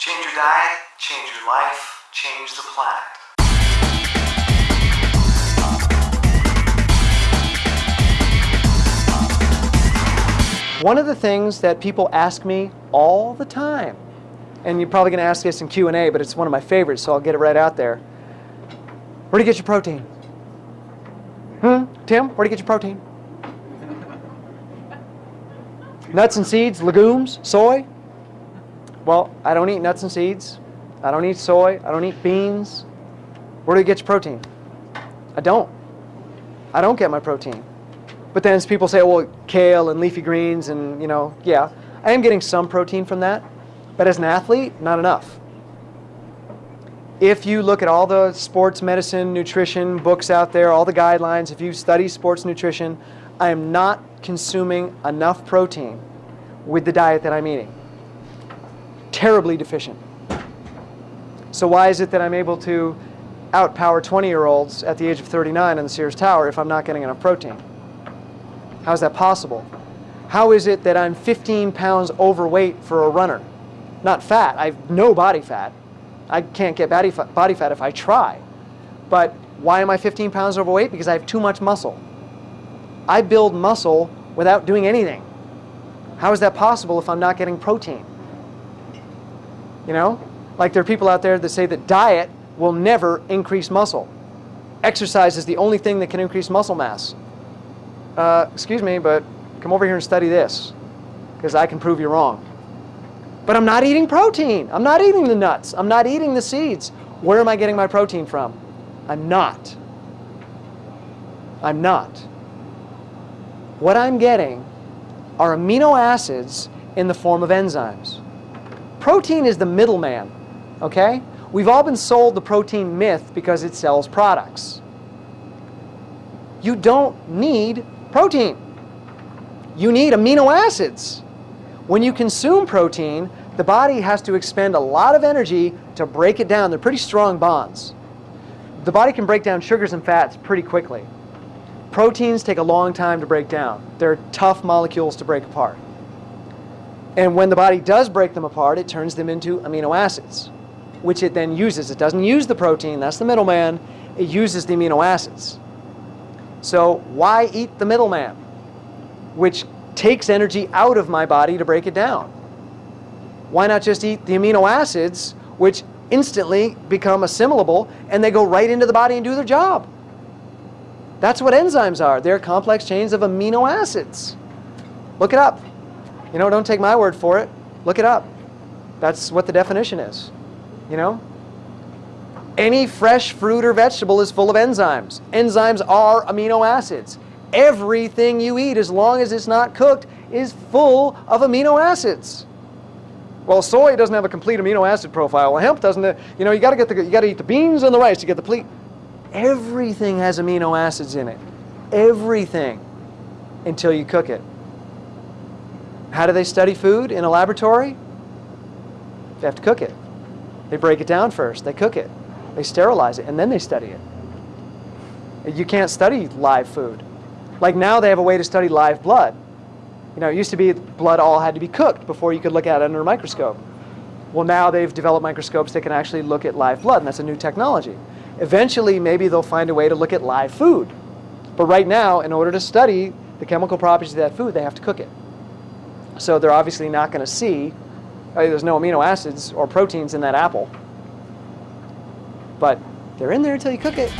Change your diet, change your life, change the planet. One of the things that people ask me all the time, and you're probably going to ask this in Q&A, but it's one of my favorites, so I'll get it right out there. Where do you get your protein? Hmm? Tim, where do you get your protein? nuts and seeds, legumes, soy? Well, I don't eat nuts and seeds. I don't eat soy. I don't eat beans. Where do you get your protein? I don't. I don't get my protein. But then people say, well, kale and leafy greens and, you know, yeah, I am getting some protein from that. But as an athlete, not enough. If you look at all the sports medicine, nutrition books out there, all the guidelines, if you study sports nutrition, I am not consuming enough protein with the diet that I'm eating. Terribly deficient. So why is it that I'm able to outpower 20-year-olds at the age of 39 in the Sears Tower if I'm not getting enough protein? How is that possible? How is it that I'm 15 pounds overweight for a runner? Not fat. I have no body fat. I can't get body fat, body fat if I try. But why am I 15 pounds overweight? Because I have too much muscle. I build muscle without doing anything. How is that possible if I'm not getting protein? You know? Like there are people out there that say that diet will never increase muscle. Exercise is the only thing that can increase muscle mass. Uh, excuse me, but come over here and study this because I can prove you wrong. But I'm not eating protein. I'm not eating the nuts. I'm not eating the seeds. Where am I getting my protein from? I'm not. I'm not. What I'm getting are amino acids in the form of enzymes. Protein is the middleman, okay? We've all been sold the protein myth because it sells products. You don't need protein. You need amino acids. When you consume protein, the body has to expend a lot of energy to break it down. They're pretty strong bonds. The body can break down sugars and fats pretty quickly. Proteins take a long time to break down. They're tough molecules to break apart. And when the body does break them apart, it turns them into amino acids, which it then uses. It doesn't use the protein, that's the middleman. It uses the amino acids. So why eat the middleman, which takes energy out of my body to break it down? Why not just eat the amino acids, which instantly become assimilable, and they go right into the body and do their job? That's what enzymes are. They're complex chains of amino acids. Look it up. You know, don't take my word for it. Look it up. That's what the definition is. You know? Any fresh fruit or vegetable is full of enzymes. Enzymes are amino acids. Everything you eat, as long as it's not cooked, is full of amino acids. Well, soy doesn't have a complete amino acid profile. Well, hemp doesn't. You know, you got to get the you got to eat the beans and the rice to get the complete. Everything has amino acids in it. Everything, until you cook it. How do they study food in a laboratory? They have to cook it. They break it down first. They cook it. They sterilize it, and then they study it. You can't study live food. Like now they have a way to study live blood. You know, it used to be blood all had to be cooked before you could look at it under a microscope. Well, now they've developed microscopes that can actually look at live blood, and that's a new technology. Eventually, maybe they'll find a way to look at live food. But right now, in order to study the chemical properties of that food, they have to cook it. So they're obviously not going to see, uh, there's no amino acids or proteins in that apple. But they're in there until you cook it.